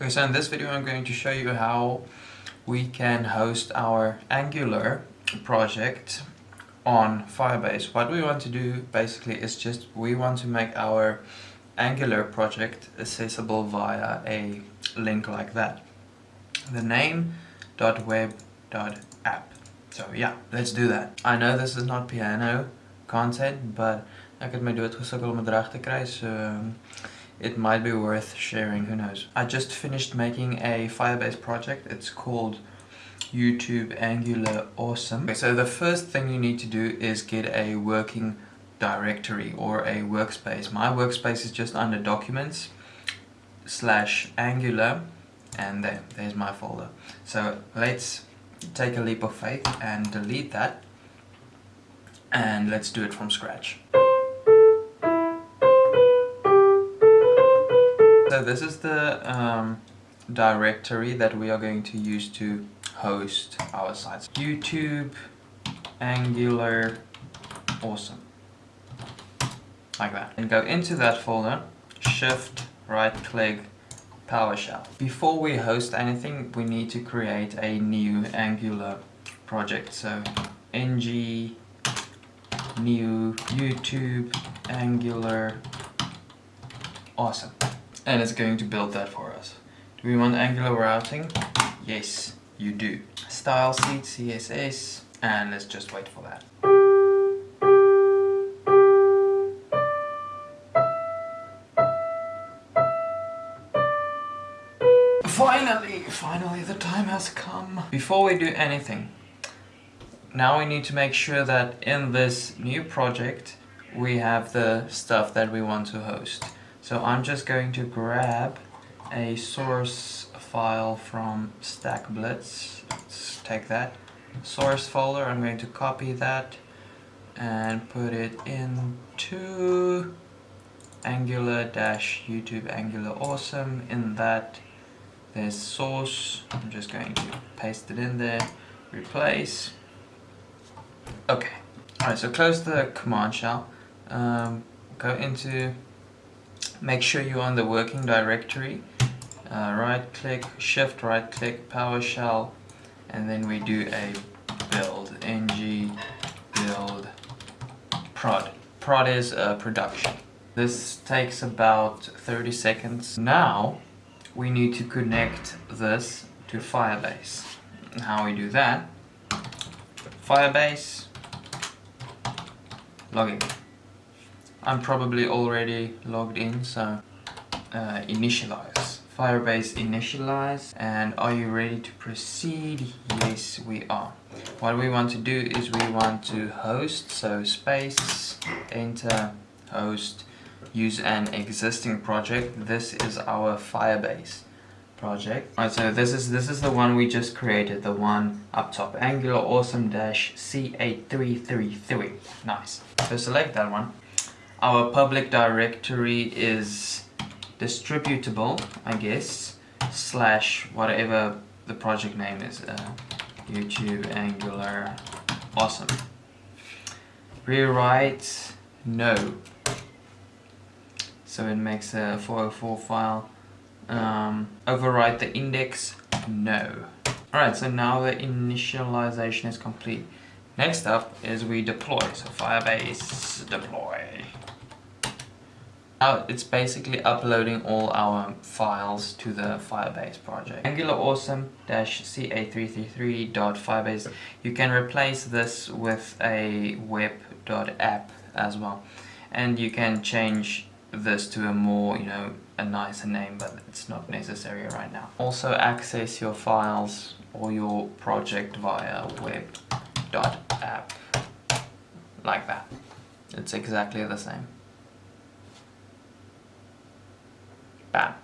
Okay, so in this video I'm going to show you how we can host our Angular project on Firebase. What we want to do basically is just we want to make our Angular project accessible via a link like that. The name .web.app. So yeah, let's do that. I know this is not piano content, but ek het my dood gesukkel om dit reg te kry, so um, it might be worth sharing, who knows. I just finished making a Firebase project. It's called YouTube Angular Awesome. Okay, so the first thing you need to do is get a working directory or a workspace. My workspace is just under documents slash angular and there, there's my folder. So let's take a leap of faith and delete that and let's do it from scratch. So this is the um, directory that we are going to use to host our sites. YouTube, Angular, awesome. Like that. And go into that folder, shift, right click, PowerShell. Before we host anything, we need to create a new Angular project. So ng new YouTube Angular awesome and it's going to build that for us. Do we want Angular routing? Yes, you do. Style sheet, CSS, and let's just wait for that. Finally, finally the time has come. Before we do anything, now we need to make sure that in this new project we have the stuff that we want to host. So I'm just going to grab a source file from StackBlitz. Let's take that source folder. I'm going to copy that and put it into angular dash youtube angular awesome. In that there's source. I'm just going to paste it in there. Replace. Okay. All right so close the command shell. Um, go into make sure you're on the working directory. Uh, right click shift right click PowerShell and then we do a build ng build prod. Prod is uh, production. This takes about 30 seconds. Now we need to connect this to Firebase. How we do that? Firebase login I'm probably already logged in, so uh, initialize. Firebase initialize and are you ready to proceed? Yes we are. What we want to do is we want to host, so space, enter, host, use an existing project. This is our Firebase project. Alright, so this is this is the one we just created, the one up top, Angular Awesome Dash C8333. Nice. So select that one our public directory is distributable, I guess, slash whatever the project name is, uh, YouTube Angular, awesome. Rewrite, no. So it makes a 404 file. Um, overwrite the index, no. Alright, so now the initialization is complete. Next up is we deploy, so Firebase deploy. Now it's basically uploading all our files to the Firebase project. Angular awesome ca333.firebase you can replace this with a web.app as well. And you can change this to a more you know a nicer name but it's not necessary right now. Also access your files or your project via web.app like that. It's exactly the same bad